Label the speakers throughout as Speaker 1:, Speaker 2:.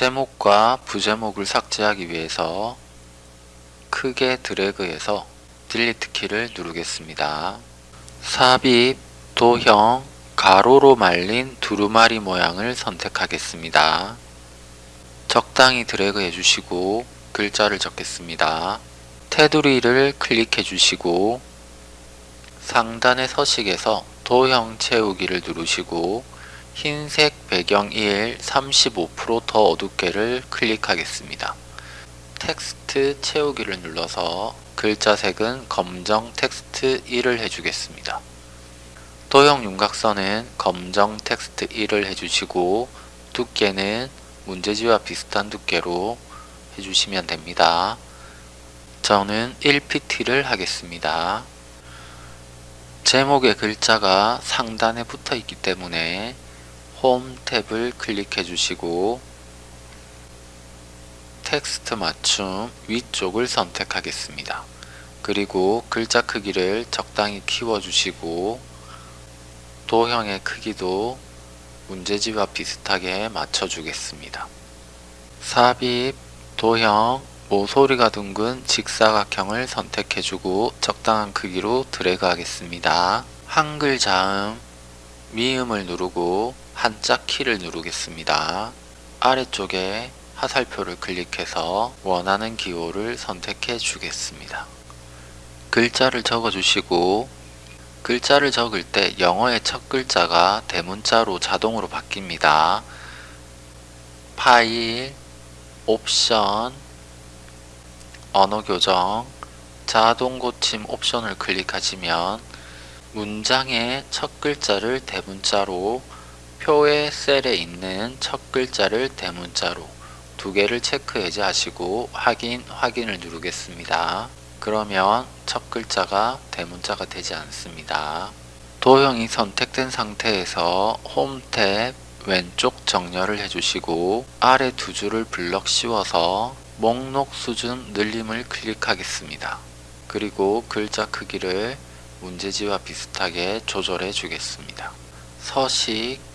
Speaker 1: 제목과 부제목을 삭제하기 위해서 크게 드래그해서 딜리트 키를 누르겠습니다. 삽입, 도형, 가로로 말린 두루마리 모양을 선택하겠습니다. 적당히 드래그 해주시고 글자를 적겠습니다. 테두리를 클릭해 주시고 상단의 서식에서 도형 채우기를 누르시고 흰색 배경 1 35%더 어둡게를 클릭하겠습니다. 텍스트 채우기를 눌러서 글자 색은 검정 텍스트 1을 해주겠습니다. 도형 윤곽선은 검정 텍스트 1을 해주시고 두께는 문제지와 비슷한 두께로 해주시면 됩니다. 저는 1pt를 하겠습니다. 제목의 글자가 상단에 붙어 있기 때문에 홈 탭을 클릭해 주시고 텍스트 맞춤 위쪽을 선택하겠습니다. 그리고 글자 크기를 적당히 키워주시고 도형의 크기도 문제지와 비슷하게 맞춰주겠습니다. 삽입, 도형, 모서리가 둥근 직사각형을 선택해주고 적당한 크기로 드래그 하겠습니다. 한글 자음, 미음을 누르고 한자 키를 누르겠습니다. 아래쪽에 화살표를 클릭해서 원하는 기호를 선택해 주겠습니다. 글자를 적어 주시고 글자를 적을 때 영어의 첫 글자가 대문자로 자동으로 바뀝니다. 파일, 옵션, 언어 교정, 자동 고침 옵션을 클릭하시면 문장의 첫 글자를 대문자로 표의 셀에 있는 첫 글자를 대문자로 두 개를 체크 해제하시고 확인, 확인을 누르겠습니다. 그러면 첫 글자가 대문자가 되지 않습니다. 도형이 선택된 상태에서 홈 탭 왼쪽 정렬을 해주시고 아래 두 줄을 블럭 씌워서 목록 수준 늘림을 클릭하겠습니다. 그리고 글자 크기를 문제지와 비슷하게 조절해 주겠습니다. 서식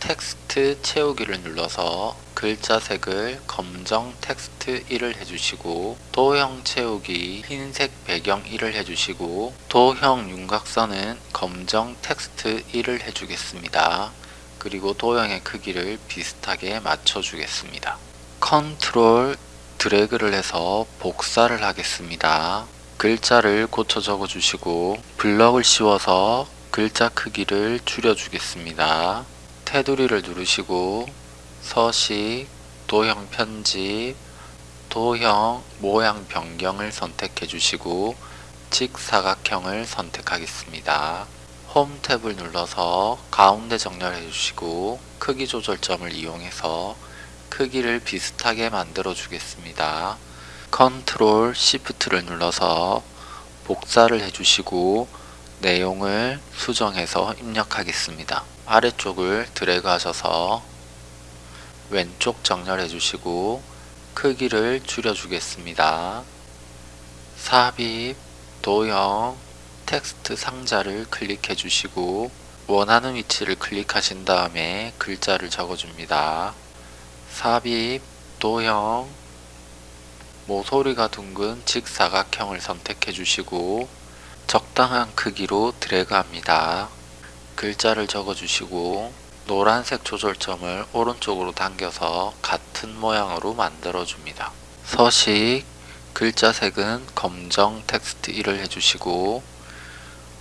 Speaker 1: 텍스트 채우기를 눌러서 글자 색을 검정 텍스트 1을 해주시고 도형 채우기 흰색 배경 1을 해주시고 도형 윤곽선은 검정 텍스트 1을 해주겠습니다. 그리고 도형의 크기를 비슷하게 맞춰주겠습니다. 컨트롤 드래그를 해서 복사를 하겠습니다. 글자를 고쳐 적어 주시고 블럭을 씌워서 글자 크기를 줄여 주겠습니다. 테두리를 누르시고 서식, 도형 편집, 도형 모양 변경을 선택해 주시고 직사각형을 선택하겠습니다. 홈 탭을 눌러서 가운데 정렬해 주시고 크기 조절점을 이용해서 크기를 비슷하게 만들어 주겠습니다. 컨트롤 시프트를 눌러서 복사를 해주시고 내용을 수정해서 입력하겠습니다. 아래쪽을 드래그 하셔서 왼쪽 정렬해 주시고 크기를 줄여 주겠습니다. 삽입, 도형, 텍스트 상자를 클릭해 주시고 원하는 위치를 클릭하신 다음에 글자를 적어줍니다. 삽입, 도형, 모서리가 둥근 직사각형을 선택해 주시고 적당한 크기로 드래그 합니다. 글자를 적어 주시고 노란색 조절점을 오른쪽으로 당겨서 같은 모양으로 만들어 줍니다. 서식 글자 색은 검정 텍스트 1을 해주시고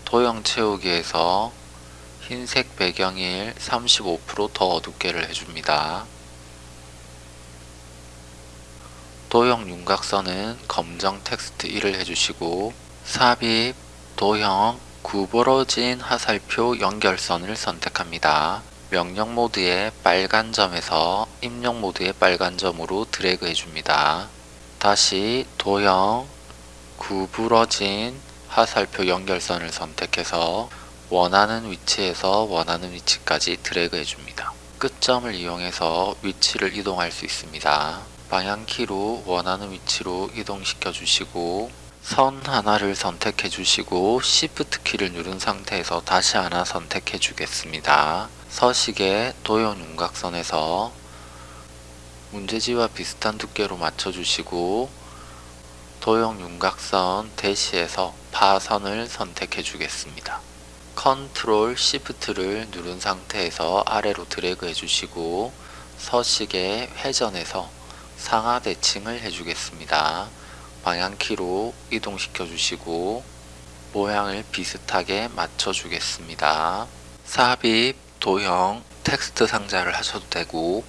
Speaker 1: 도형 채우기에서 흰색 배경일 35%더 어둡게를 해줍니다. 도형 윤곽선은 검정 텍스트 1을 해주시고 삽입, 도형, 구부러진 화살표 연결선을 선택합니다. 명령 모드의 빨간 점에서 입력 모드의 빨간 점으로 드래그 해줍니다. 다시 도형, 구부러진 화살표 연결선을 선택해서 원하는 위치에서 원하는 위치까지 드래그 해줍니다. 끝점을 이용해서 위치를 이동할 수 있습니다. 방향키로 원하는 위치로 이동시켜 주시고 선 하나를 선택해 주시고 Shift 키를 누른 상태에서 다시 하나 선택해 주겠습니다. 서식의 도형 윤곽선에서 문제지와 비슷한 두께로 맞춰주시고 도형 윤곽선 대시에서 파선을 선택해 주겠습니다. 컨트롤 시프트를 누른 상태에서 아래로 드래그 해주시고 서식에 회전해서 상하 대칭을 해주겠습니다. 방향키로 이동시켜 주시고 모양을 비슷하게 맞춰 주겠습니다. 삽입, 도형, 텍스트 상자를 하셔도 되고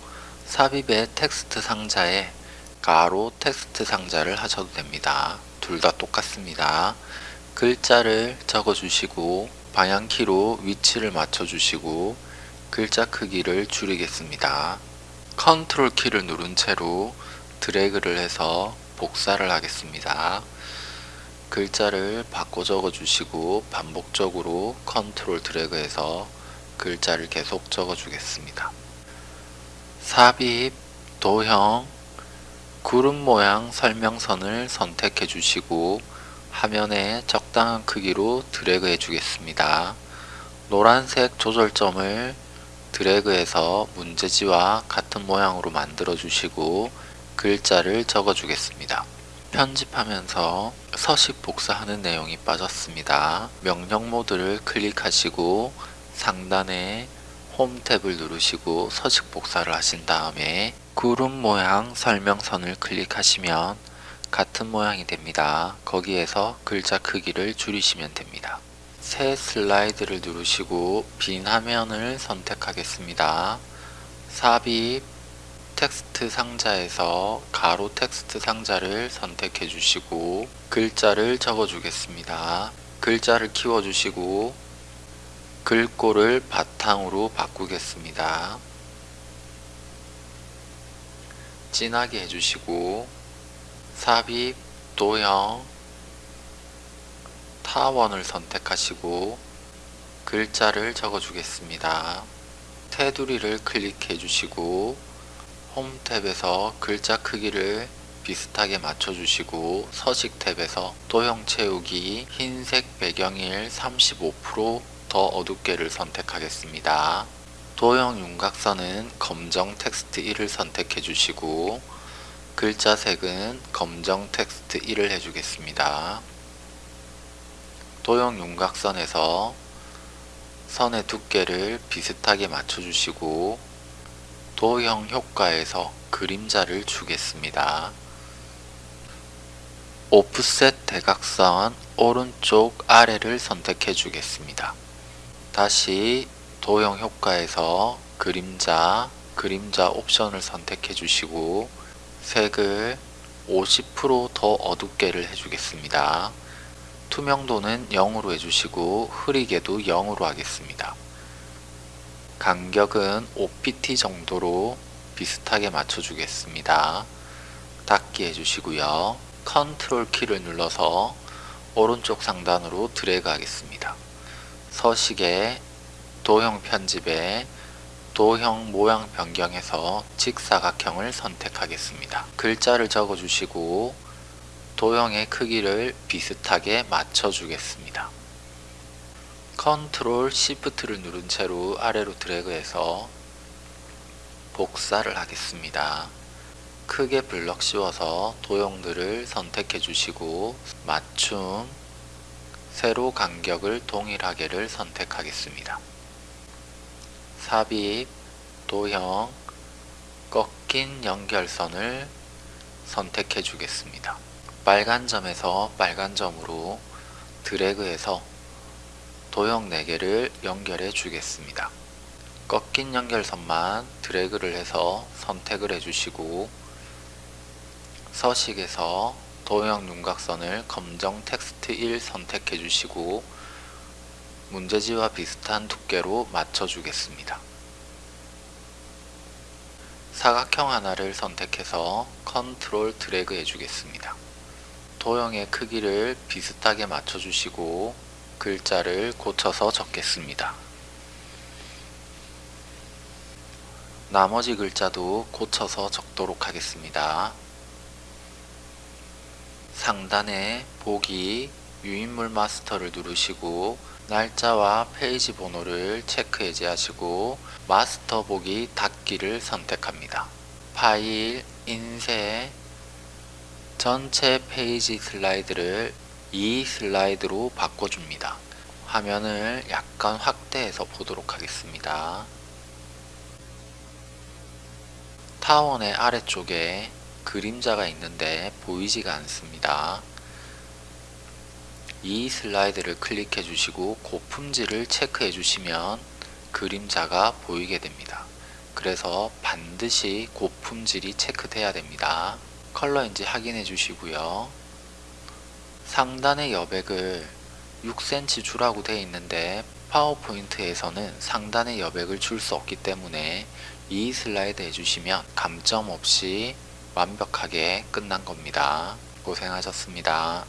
Speaker 1: 삽입의 텍스트 상자에 가로 텍스트 상자를 하셔도 됩니다. 둘 다 똑같습니다. 글자를 적어 주시고 방향키로 위치를 맞춰 주시고 글자 크기를 줄이겠습니다. 컨트롤 키를 누른 채로 드래그를 해서 복사를 하겠습니다. 글자를 바꿔 적어 주시고 반복적으로 컨트롤 드래그해서 글자를 계속 적어 주겠습니다. 삽입, 도형, 구름 모양 설명선을 선택해 주시고 화면에 적당한 크기로 드래그 해 주겠습니다. 노란색 조절점을 드래그해서 문제지와 같은 모양으로 만들어 주시고 글자를 적어 주겠습니다. 편집하면서 서식 복사하는 내용이 빠졌습니다. 명령 모드를 클릭하시고 상단에 홈 탭을 누르시고 서식 복사를 하신 다음에 구름 모양 설명선을 클릭하시면 같은 모양이 됩니다. 거기에서 글자 크기를 줄이시면 됩니다. 새 슬라이드를 누르시고 빈 화면을 선택하겠습니다. 삽입 텍스트 상자에서 가로 텍스트 상자를 선택해 주시고 글자를 적어 주겠습니다. 글자를 키워 주시고 글꼴을 바탕으로 바꾸겠습니다. 진하게 해주시고 삽입, 도형, 타원을 선택하시고 글자를 적어 주겠습니다. 테두리를 클릭해 주시고 홈 탭에서 글자 크기를 비슷하게 맞춰 주시고 서식 탭에서 도형 채우기 흰색 배경 1 35%더 어둡게를 선택하겠습니다. 도형 윤곽선은 검정 텍스트 1을 선택해 주시고 글자 색은 검정 텍스트 1을 해주겠습니다. 도형 윤곽선에서 선의 두께를 비슷하게 맞춰주시고 도형 효과에서 그림자를 주겠습니다. 오프셋 대각선 오른쪽 아래를 선택해 주겠습니다. 다시 도형 효과에서 그림자, 그림자 옵션을 선택해 주시고 색을 50%더 어둡게를 해주겠습니다. 투명도는 0으로 해주시고 흐리게도 0으로 하겠습니다. 간격은 5pt 정도로 비슷하게 맞춰주겠습니다. 닫기 해주시고요. 컨트롤 키를 눌러서 오른쪽 상단으로 드래그 하겠습니다. 서식에 도형 편집에 도형 모양 변경해서 직사각형을 선택하겠습니다. 글자를 적어 주시고 도형의 크기를 비슷하게 맞춰 주겠습니다. 컨트롤 시프트를 누른 채로 아래로 드래그해서 복사를 하겠습니다. 크게 블럭 씌워서 도형들을 선택해 주시고 맞춤, 세로 간격을 동일하게를 선택하겠습니다. 삽입, 도형, 꺾인 연결선을 선택해 주겠습니다. 빨간 점에서 빨간 점으로 드래그해서 도형 4개를 연결해 주겠습니다. 꺾인 연결선만 드래그를 해서 선택을 해주시고 서식에서 도형 윤곽선을 검정 텍스트 1 선택해 주시고 문제지와 비슷한 두께로 맞춰 주겠습니다. 사각형 하나를 선택해서 컨트롤 드래그 해주겠습니다. 도형의 크기를 비슷하게 맞춰주시고 글자를 고쳐서 적겠습니다. 나머지 글자도 고쳐서 적도록 하겠습니다. 상단에 보기 유인물 마스터를 누르시고 날짜와 페이지 번호를 체크 해제하시고 마스터 보기 닫기를 선택합니다. 파일, 인쇄, 전체 페이지 슬라이드를 이 슬라이드로 바꿔줍니다. 화면을 약간 확대해서 보도록 하겠습니다. 타원의 아래쪽에 그림자가 있는데 보이지가 않습니다. 이 슬라이드를 클릭해 주시고 고품질을 체크해 주시면 그림자가 보이게 됩니다. 그래서 반드시 고품질이 체크돼야 됩니다. 컬러인지 확인해 주시고요. 상단의 여백을 6cm 주라고 되어 있는데 파워포인트에서는 상단의 여백을 줄 수 없기 때문에 이 슬라이드 해주시면 감점 없이 완벽하게 끝난 겁니다. 고생하셨습니다.